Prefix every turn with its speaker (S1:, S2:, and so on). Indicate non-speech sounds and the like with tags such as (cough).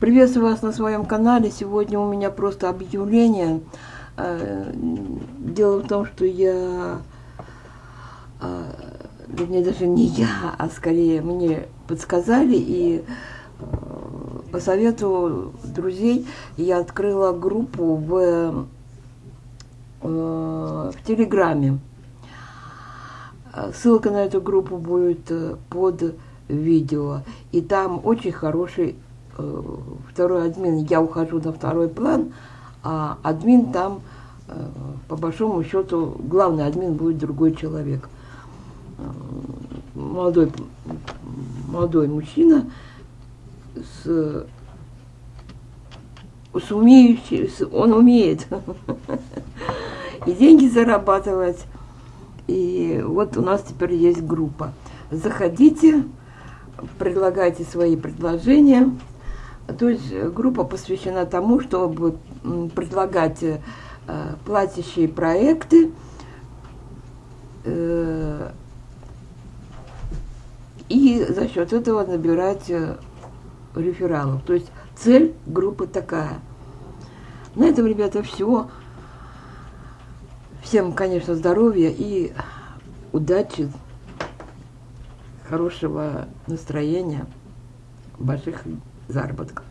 S1: Приветствую вас на своем канале. Сегодня у меня просто объявление. Э, дело в том, что я, э, вернее, даже не я, а скорее мне подсказали и э, по совету друзей я открыла группу в, в Телеграме. Ссылка на эту группу будет под видео. И там очень хороший второй админ. Я ухожу на второй план, а админ там, э, по большому счету, главный админ будет другой человек. Э, молодой, молодой мужчина с, с умеющий, с, он умеет (laughs) и деньги зарабатывать. И вот у нас теперь есть группа. Заходите, предлагайте свои предложения. То есть группа посвящена тому, чтобы предлагать э, платящие проекты, э, и за счет этого набирать э, рефералов. То есть цель группы такая. На этом, ребята, все. Всем, конечно, здоровья и удачи хорошего настроения, больших заработков.